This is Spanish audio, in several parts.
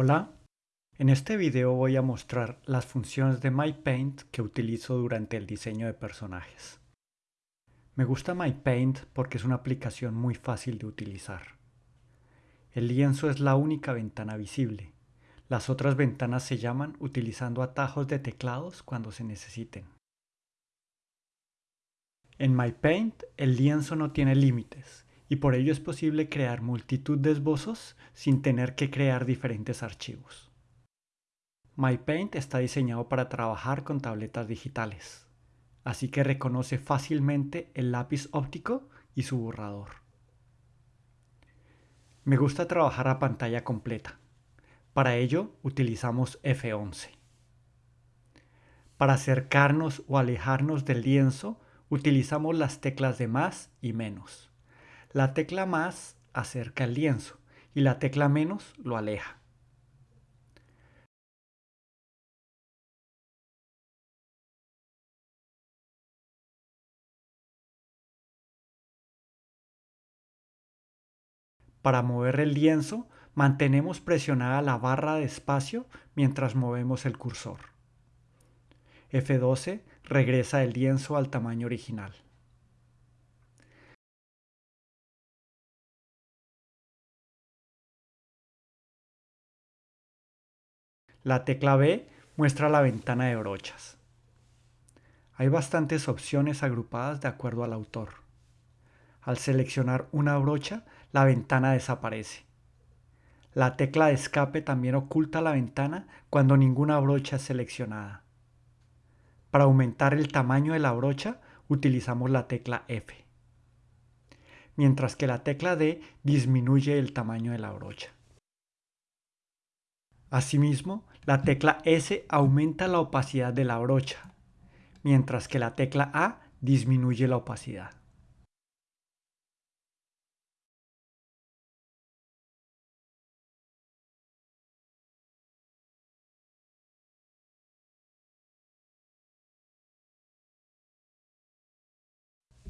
Hola, en este video voy a mostrar las funciones de MyPaint que utilizo durante el diseño de personajes. Me gusta MyPaint porque es una aplicación muy fácil de utilizar. El lienzo es la única ventana visible. Las otras ventanas se llaman utilizando atajos de teclados cuando se necesiten. En MyPaint el lienzo no tiene límites y por ello es posible crear multitud de esbozos sin tener que crear diferentes archivos. MyPaint está diseñado para trabajar con tabletas digitales, así que reconoce fácilmente el lápiz óptico y su borrador. Me gusta trabajar a pantalla completa. Para ello utilizamos F11. Para acercarnos o alejarnos del lienzo utilizamos las teclas de más y menos. La tecla más acerca el lienzo y la tecla menos lo aleja. Para mover el lienzo, mantenemos presionada la barra de espacio mientras movemos el cursor. F12 regresa el lienzo al tamaño original. La tecla B muestra la ventana de brochas. Hay bastantes opciones agrupadas de acuerdo al autor. Al seleccionar una brocha, la ventana desaparece. La tecla de escape también oculta la ventana cuando ninguna brocha es seleccionada. Para aumentar el tamaño de la brocha, utilizamos la tecla F, mientras que la tecla D disminuye el tamaño de la brocha. Asimismo, la tecla S aumenta la opacidad de la brocha, mientras que la tecla A disminuye la opacidad.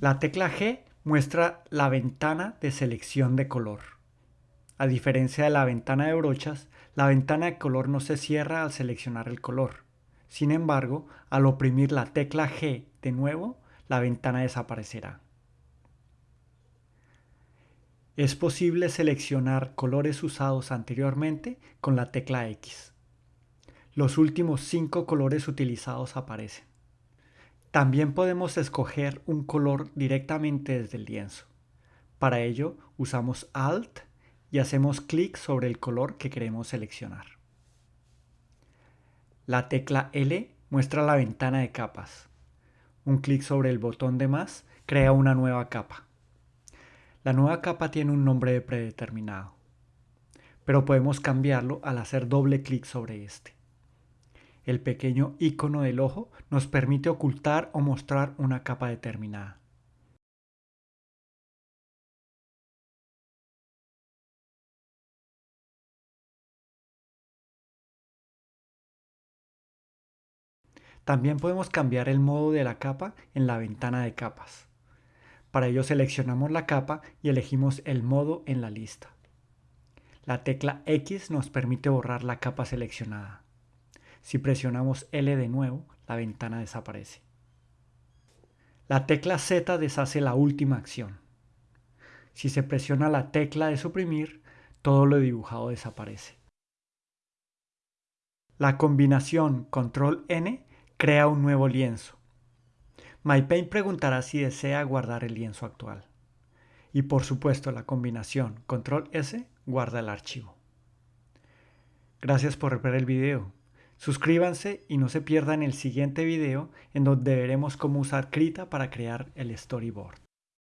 La tecla G muestra la ventana de selección de color. A diferencia de la ventana de brochas, la ventana de color no se cierra al seleccionar el color. Sin embargo, al oprimir la tecla G de nuevo, la ventana desaparecerá. Es posible seleccionar colores usados anteriormente con la tecla X. Los últimos cinco colores utilizados aparecen. También podemos escoger un color directamente desde el lienzo. Para ello usamos Alt y hacemos clic sobre el color que queremos seleccionar. La tecla L muestra la ventana de capas. Un clic sobre el botón de más crea una nueva capa. La nueva capa tiene un nombre predeterminado, pero podemos cambiarlo al hacer doble clic sobre este. El pequeño icono del ojo nos permite ocultar o mostrar una capa determinada. También podemos cambiar el modo de la capa en la ventana de capas. Para ello seleccionamos la capa y elegimos el modo en la lista. La tecla X nos permite borrar la capa seleccionada. Si presionamos L de nuevo, la ventana desaparece. La tecla Z deshace la última acción. Si se presiona la tecla de suprimir, todo lo dibujado desaparece. La combinación Control N Crea un nuevo lienzo. MyPaint preguntará si desea guardar el lienzo actual. Y por supuesto la combinación Control S guarda el archivo. Gracias por ver el video. Suscríbanse y no se pierdan el siguiente video en donde veremos cómo usar Krita para crear el storyboard.